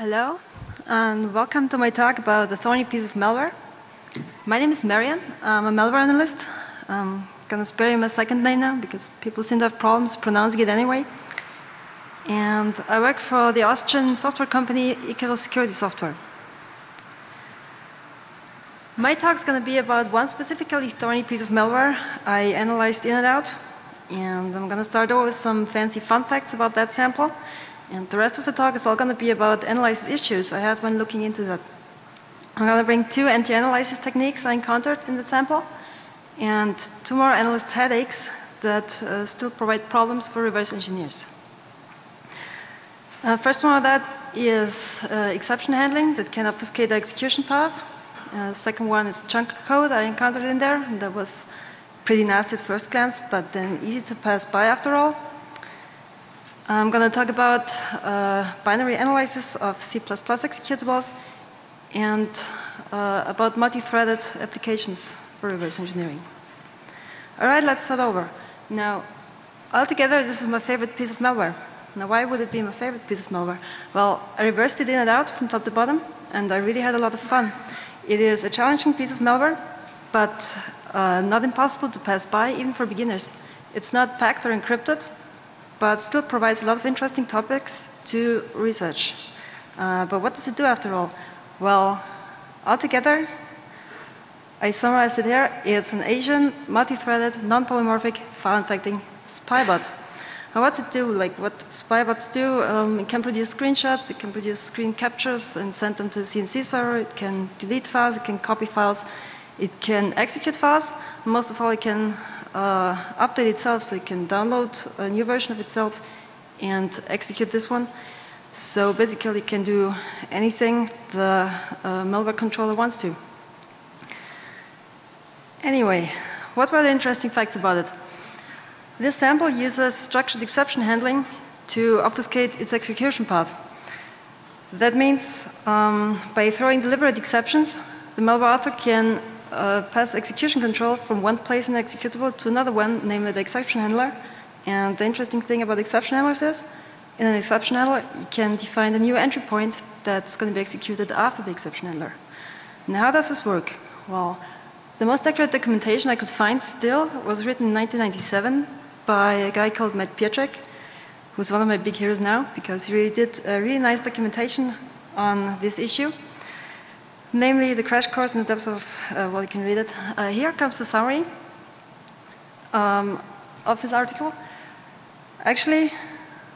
Hello, and welcome to my talk about the thorny piece of malware. My name is Marian. I'm a malware analyst. I'm going to spare you my second name now because people seem to have problems pronouncing it anyway. And I work for the Austrian software company Ikarus Security Software. My talk is going to be about one specifically thorny piece of malware I analyzed in and out. And I'm going to start over with some fancy fun facts about that sample. And the rest of the talk is all going to be about analysis issues I had when looking into that. I'm going to bring two anti-analysis techniques I encountered in the sample and two more analyst headaches that uh, still provide problems for reverse engineers. Uh, first one of that is uh, exception handling that can obfuscate the execution path. Uh, second one is junk code I encountered in there. That was pretty nasty at first glance, but then easy to pass by after all. I'm going to talk about uh, binary analysis of C++ executables and uh, about multi-threaded applications for reverse engineering. All right, let's start over. Now, altogether, this is my favorite piece of malware. Now, why would it be my favorite piece of malware? Well, I reversed it in and out from top to bottom, and I really had a lot of fun. It is a challenging piece of malware, but uh, not impossible to pass by even for beginners. It's not packed or encrypted, but still provides a lot of interesting topics to research. Uh, but what does it do after all? Well, altogether, I summarized it here. It's an Asian, multi-threaded, non-polymorphic, file-infecting spybot. Now what's it do? Like what spybots do, um, it can produce screenshots, it can produce screen captures and send them to the CNC server, it can delete files, it can copy files, it can execute files, most of all it can update itself so it can download a new version of itself and execute this one. So basically it can do anything the uh, malware controller wants to. Anyway, what were the interesting facts about it? This sample uses structured exception handling to obfuscate its execution path. That means um, by throwing deliberate exceptions, the malware author can uh, pass execution control from one place in the executable to another one, namely the exception handler. And the interesting thing about exception handlers is, in an exception handler, you can define a new entry point that's going to be executed after the exception handler. Now, how does this work? Well, the most accurate documentation I could find still was written in 1997 by a guy called Matt Pietrek, who's one of my big heroes now because he really did a really nice documentation on this issue, namely the crash course in the depths of, uh, well, you can read it. Uh, here comes the summary um, of his article. Actually,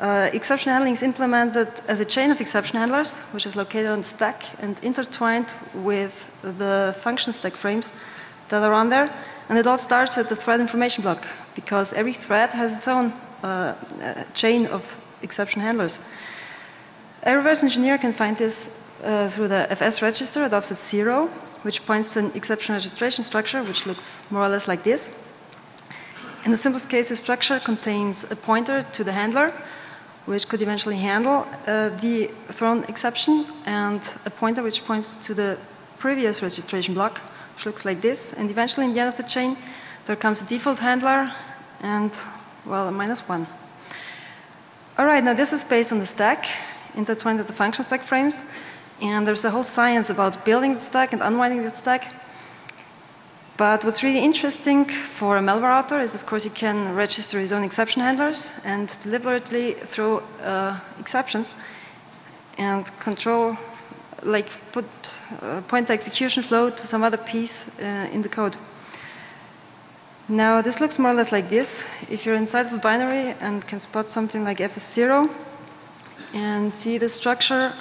uh, exception handling is implemented as a chain of exception handlers, which is located on the stack and intertwined with the function stack frames that are on there. And it all starts at the thread information block because every thread has its own uh, uh, chain of exception handlers. A reverse engineer can find this uh, through the FS register at offset zero, which points to an exception registration structure, which looks more or less like this. In the simplest case, the structure contains a pointer to the handler, which could eventually handle uh, the thrown exception, and a pointer which points to the previous registration block, which looks like this. And eventually, in the end of the chain, there comes a default handler and, well, a minus one. All right, now this is based on the stack, intertwined with the function stack frames. And there's a whole science about building the stack and unwinding the stack. But what's really interesting for a malware author is, of course, he can register his own exception handlers and deliberately throw uh, exceptions and control like put uh, point the execution flow to some other piece uh, in the code. Now this looks more or less like this. If you're inside of a binary and can spot something like fs0 and see the structure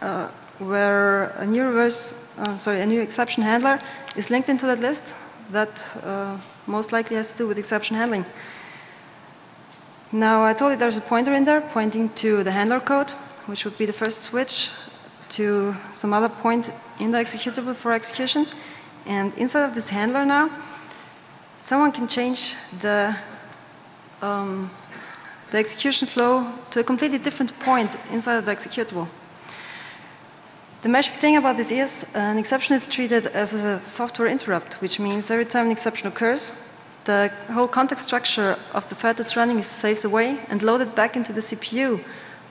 uh, where a new reverse, uh, sorry, a new exception handler is linked into that list, that uh, most likely has to do with exception handling. Now I told you there's a pointer in there pointing to the handler code, which would be the first switch to some other point in the executable for execution. And inside of this handler now, someone can change the, um, the execution flow to a completely different point inside of the executable. The magic thing about this is an exception is treated as a software interrupt, which means every time an exception occurs, the whole context structure of the thread that's running is saved away and loaded back into the CPU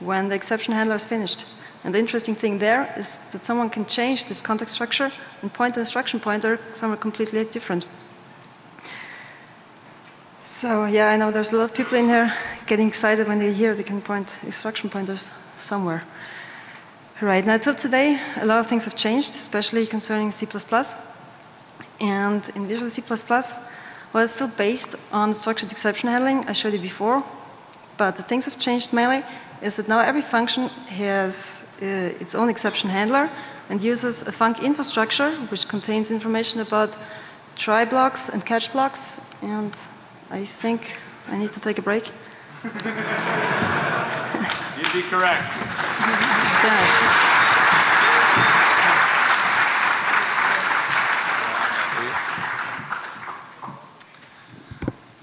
when the exception handler is finished. And the interesting thing there is that someone can change this context structure and point the instruction pointer somewhere completely different. So yeah, I know there's a lot of people in here getting excited when they hear they can point instruction pointers somewhere. Right, now till today, a lot of things have changed, especially concerning C++. And in Visual C++, well, it's still based on structured exception handling I showed you before, but the things have changed mainly is that now every function has uh, its own exception handler and uses a FuncInfo structure which contains information about try blocks and catch blocks. And I think I need to take a break. You'd be correct.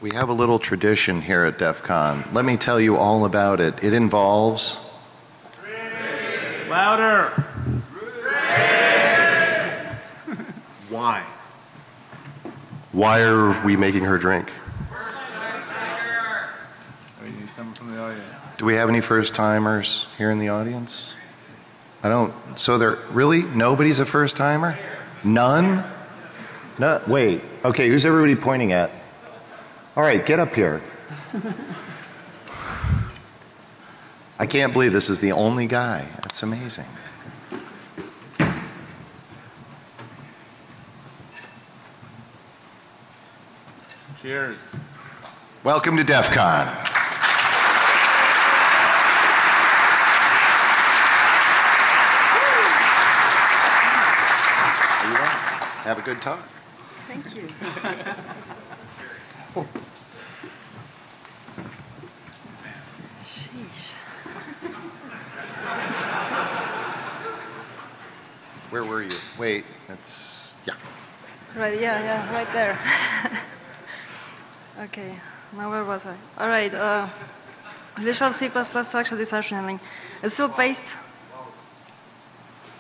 We have a little tradition here at DEF CON. Let me tell you all about it. It involves. Louder. Why? Why are we making her drink? We need someone from the audience. Do we have any first timers here in the audience? I don't. So there really nobody's a first timer? None? No. Wait. Okay. Who's everybody pointing at? All right. Get up here. I can't believe this is the only guy. That's amazing. Cheers. Welcome to DEF CON. Are you on? Have a good time. Thank you. Sheesh. Where were you? Wait, that's, yeah. Right, yeah, yeah, right there. okay, now where was I? All right, uh, Visual C++ structured exception handling. It's still based,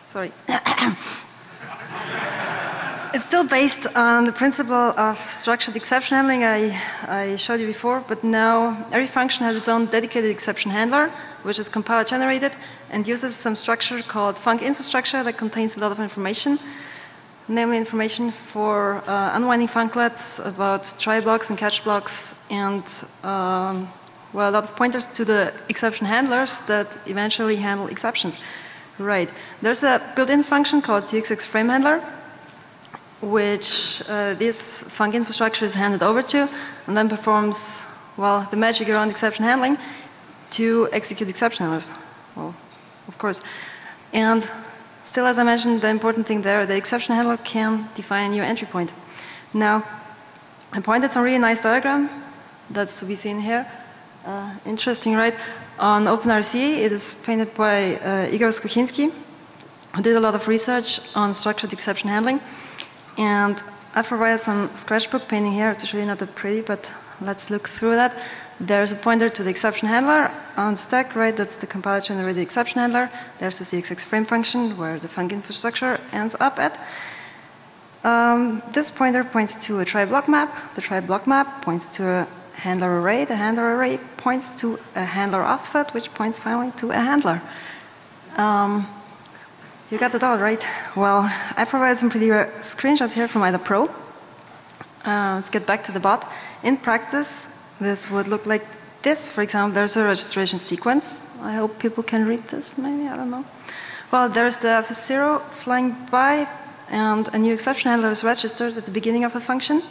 sorry. it's still based on the principle of structured exception handling I, I showed you before, but now every function has its own dedicated exception handler, which is compiler generated and uses some structure called FuncInfo structure that contains a lot of information namely information for uh, unwinding funclets about try blocks and catch blocks and um, well, a lot of pointers to the exception handlers that eventually handle exceptions. Right. There's a built-in function called CXX frame handler which uh, this FuncInfo structure is handed over to and then performs, well, the magic around exception handling to execute exception handlers. Well, of course. And Still, as I mentioned, the important thing there, the exception handler can define a new entry point. Now, I pointed some really nice diagram that's to be seen here. Uh, interesting, right? On OpenRCE, it is painted by uh, Igor Skochinsky, who did a lot of research on structured exception handling. And I've provided some scratchbook painting here to show you not that pretty, but let's look through that. There's a pointer to the exception handler on stack, right? That's the compiler generated exception handler. There's the CXX frame function where the FuncInfo structure ends up at. Um, this pointer points to a try block map. The try block map points to a handler array. The handler array points to a handler offset, which points finally to a handler. Um, you got it all right. Well, I provided some pretty screenshots here from IDA Pro. Uh, let's get back to the bot. In practice, this would look like this. For example, there's a registration sequence. I hope people can read this, maybe, I don't know. Well, there's the f0 flying by, and a new exception handler is registered at the beginning of a function.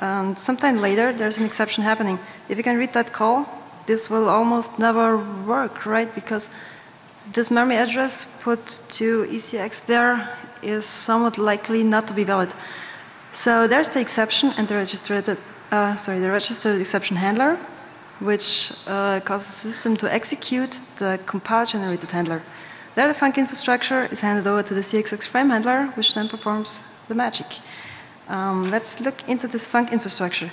And sometime later, there's an exception happening. If you can read that call, this will almost never work, right? Because this memory address put to ECX there is somewhat likely not to be valid. So there's the exception and the registered uh, sorry, the registered exception handler, which uh, causes the system to execute the compile generated handler. There, the FuncInfo structure is handed over to the CXX frame handler, which then performs the magic. Um, let's look into this FuncInfo structure.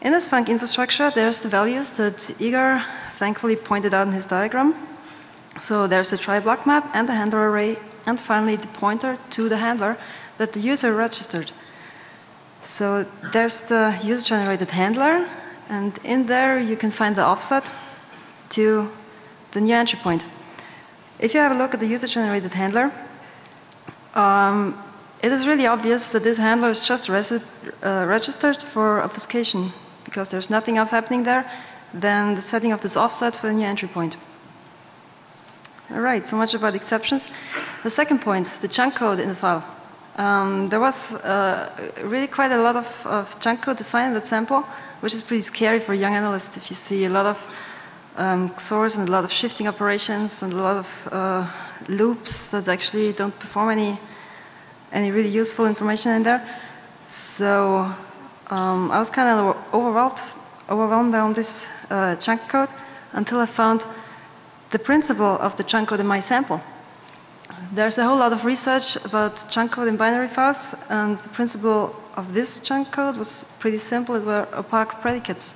In this FuncInfo structure, there's the values that Igor thankfully pointed out in his diagram. So there's the try block map and the handler array, and finally the pointer to the handler that the user registered. So there's the user-generated handler, and in there you can find the offset to the new entry point. If you have a look at the user-generated handler, um, it is really obvious that this handler is just uh, registered for obfuscation because there's nothing else happening there than the setting of this offset for the new entry point. All right, so much about exceptions. The second point, the junk code in the file. Um, there was uh, really quite a lot of, of, junk code defined in that sample, which is pretty scary for young analyst if you see a lot of um, XORs and a lot of shifting operations and a lot of uh, loops that actually don't perform any, any really useful information in there. So um, I was kind of overwhelmed, overwhelmed by all this uh, junk code until I found the principle of the junk code in my sample. There's a whole lot of research about junk code in binary files, and the principle of this junk code was pretty simple. It were opaque predicates.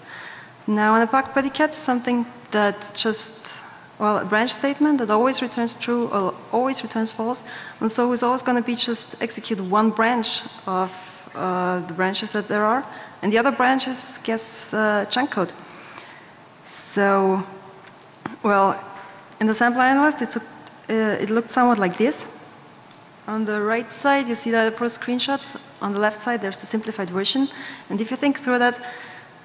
Now, an opaque predicate is something that just, well, a branch statement that always returns true or always returns false, and so it's always going to be just execute one branch of uh, the branches that there are, and the other branches guess the junk code. So, well, in the sample analyst, it, uh, it looked somewhat like this. On the right side, you see IDA Pro screenshot. On the left side, there's the simplified version. And if you think through that,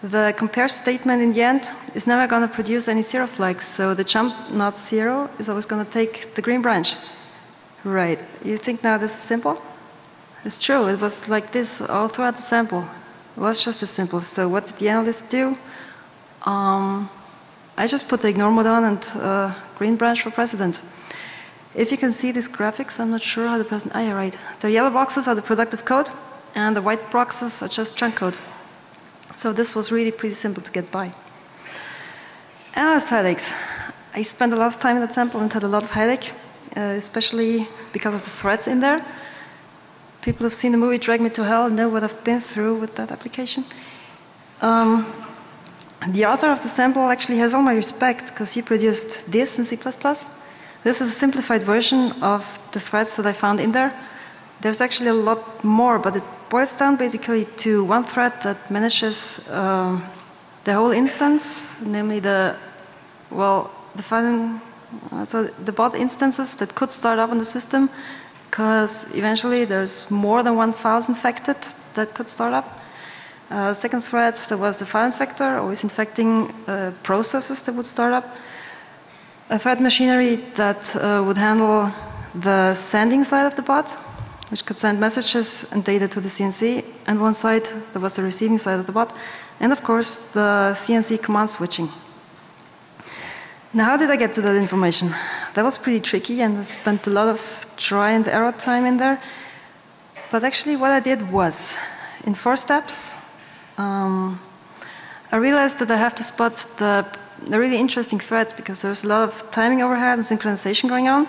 the compare statement in the end is never going to produce any zero flags. So the jump not zero is always going to take the green branch. Right. You think now this is simple? It's true. It was like this all throughout the sample. It was just as simple. So what did the analyst do? Um, I just put the ignore mode on and uh, green branch for president. If you can see these graphics, I'm not sure how the president, ah yeah, right. The yellow boxes are the productive code and the white boxes are just junk code. So this was really pretty simple to get by. Analyst headaches. I spent a lot of time in that sample and had a lot of headache, uh, especially because of the threads in there. People who've seen the movie Drag Me to Hell know what I've been through with that application. Um, the author of the sample actually has all my respect because he produced this in C++. This is a simplified version of the threads that I found in there. There's actually a lot more, but it boils down basically to one thread that manages um, the whole instance, namely the, well, the file, uh, so the bot instances that could start up on the system, because eventually there's more than one infected that could start up. Uh, second thread, there was the file infector, always infecting uh, processes that would start up. A thread machinery that uh, would handle the sending side of the bot, which could send messages and data to the CNC, and one side that was the receiving side of the bot, and of course the CNC command switching. Now, how did I get to that information? That was pretty tricky, and I spent a lot of try and error time in there. But actually, what I did was, in four steps, um, I realized that I have to spot the, the, really interesting threads because there's a lot of timing overhead and synchronization going on.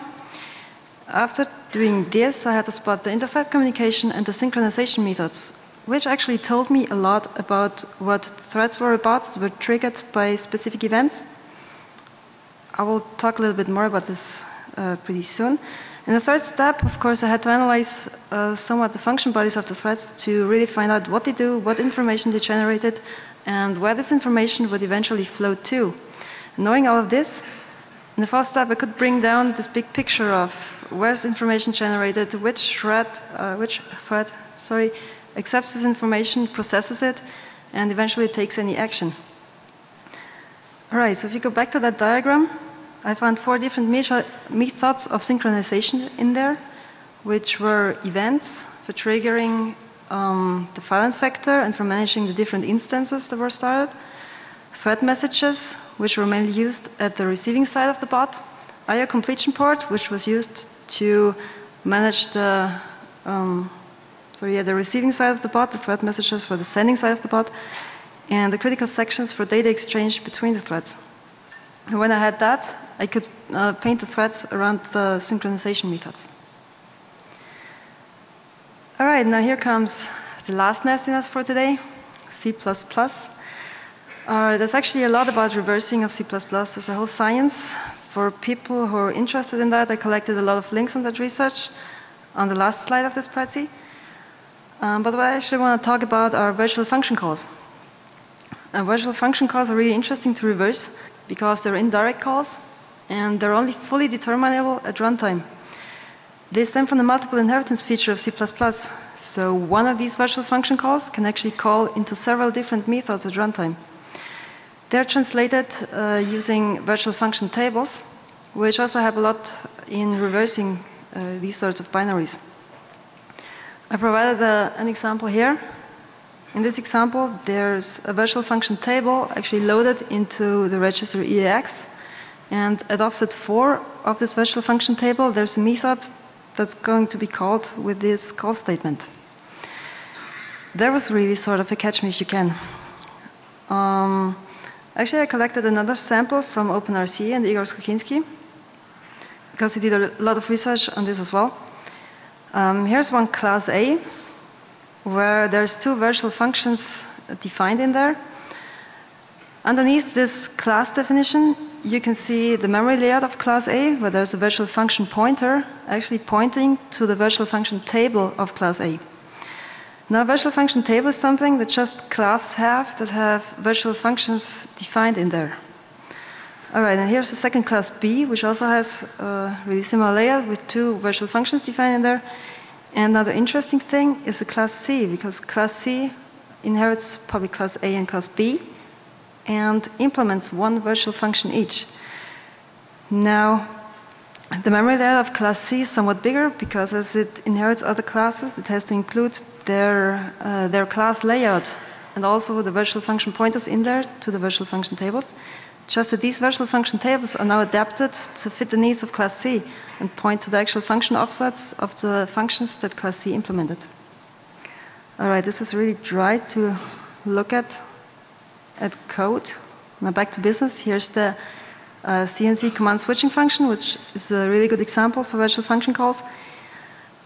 After doing this, I had to spot the interthread communication and the synchronization methods, which actually told me a lot about what threads were about, were triggered by specific events. I will talk a little bit more about this uh, pretty soon. In the third step, of course, I had to analyze uh, somewhat the function bodies of the threads to really find out what they do, what information they generated, and where this information would eventually flow to. And knowing all of this, in the fourth step, I could bring down this big picture of where's information generated, which thread, uh, which thread, sorry, accepts this information, processes it, and eventually takes any action. All right, so if you go back to that diagram, I found four different methods of synchronization in there, which were events for triggering um, the file infector and for managing the different instances that were started, thread messages, which were mainly used at the receiving side of the bot, IO completion port, which was used to manage the um, yeah, the receiving side of the bot, the thread messages for the sending side of the bot, and the critical sections for data exchange between the threads. And when I had that, I could uh, paint the threads around the synchronization methods. All right, now here comes the last nastiness for today, C++. Uh, there's actually a lot about reversing of C++. There's a whole science. For people who are interested in that, I collected a lot of links on that research on the last slide of this Prezi. Um, but what I actually want to talk about are virtual function calls. Uh, virtual function calls are really interesting to reverse because they're indirect calls and they're only fully determinable at runtime. They stem from the multiple inheritance feature of C++. So one of these virtual function calls can actually call into several different methods at runtime. They're translated uh, using virtual function tables, which also have a lot in reversing uh, these sorts of binaries. I provided uh, an example here. In this example, there's a virtual function table actually loaded into the register EAX. And at offset 4 of this virtual function table, there's a method that's going to be called with this call statement. There was really sort of a catch me if you can. Um, actually, I collected another sample from OpenRCE and Igor Skochinsky because he did a lot of research on this as well. Um, here's one class A where there's two virtual functions defined in there. Underneath this class definition, you can see the memory layout of class A, where there's a virtual function pointer actually pointing to the virtual function table of class A. Now, virtual function table is something that just classes have that have virtual functions defined in there. All right, and here's the second class B, which also has a really similar layout with two virtual functions defined in there. And another interesting thing is the class C, because class C inherits public class A and class B and implements one virtual function each. Now, the memory layout of class C is somewhat bigger because as it inherits other classes, it has to include their, uh, their class layout and also the virtual function pointers in there to the virtual function tables. Just that these virtual function tables are now adapted to fit the needs of class C and point to the actual function offsets of the functions that class C implemented. All right, this is really dry to look at at code. Now back to business. Here's the uh, CNC command switching function, which is a really good example for virtual function calls.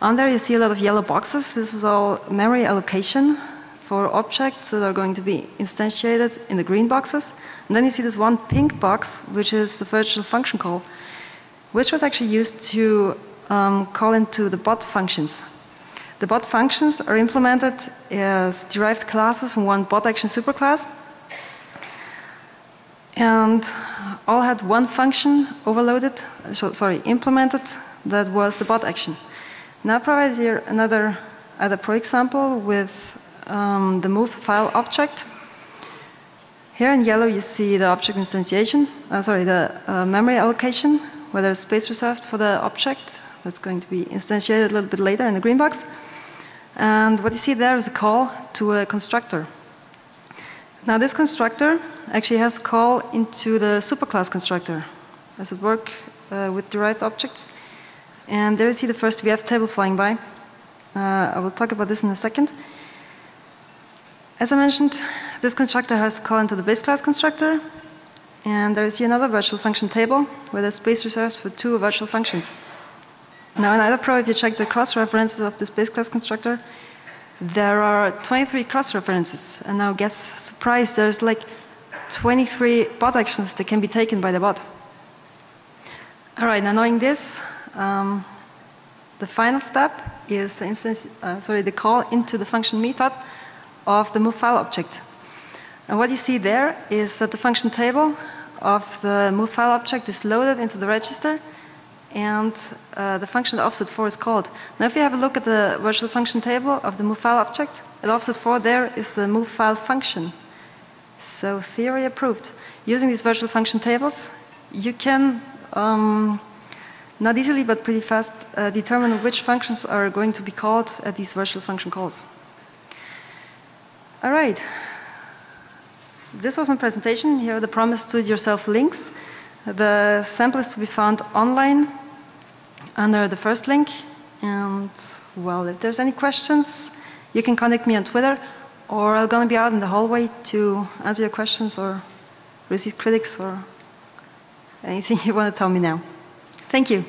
On there you see a lot of yellow boxes. This is all memory allocation for objects that are going to be instantiated in the green boxes. And then you see this one pink box, which is the virtual function call, which was actually used to um, call into the bot functions. The bot functions are implemented as derived classes from one bot action superclass and all had one function overloaded, so, sorry, implemented that was the bot action. Now provide here another IDA Pro example with um, the move file object. Here in yellow you see the object instantiation, uh, sorry, the uh, memory allocation, where there's space reserved for the object that's going to be instantiated a little bit later in the green box. And what you see there is a call to a constructor. Now this constructor actually has call into the superclass constructor. Does it work uh, with derived objects? And there you see the first VF table flying by. Uh, I will talk about this in a second. As I mentioned, this constructor has call into the base class constructor. And there is another virtual function table where there's space reserved for two virtual functions. Now in IDA Pro, if you check the cross references of this base class constructor, there are 23 cross references. And now guess, surprise, there's like 23 bot actions that can be taken by the bot. All right, now knowing this, um, the final step is the instance, uh, sorry, the call into the function method of the move file object. And what you see there is that the function table of the move file object is loaded into the register and uh, the function offset 4 is called. Now if you have a look at the virtual function table of the move file object, at offset 4 there is the move file function. So theory approved. Using these virtual function tables, you can um, not easily but pretty fast uh, determine which functions are going to be called at these virtual function calls. All right. This was my presentation. Here are the promise to yourself links. The sample is to be found online under the first link. And well, if there's any questions, you can contact me on Twitter or I'm going to be out in the hallway to answer your questions or receive critics or anything you want to tell me now. Thank you.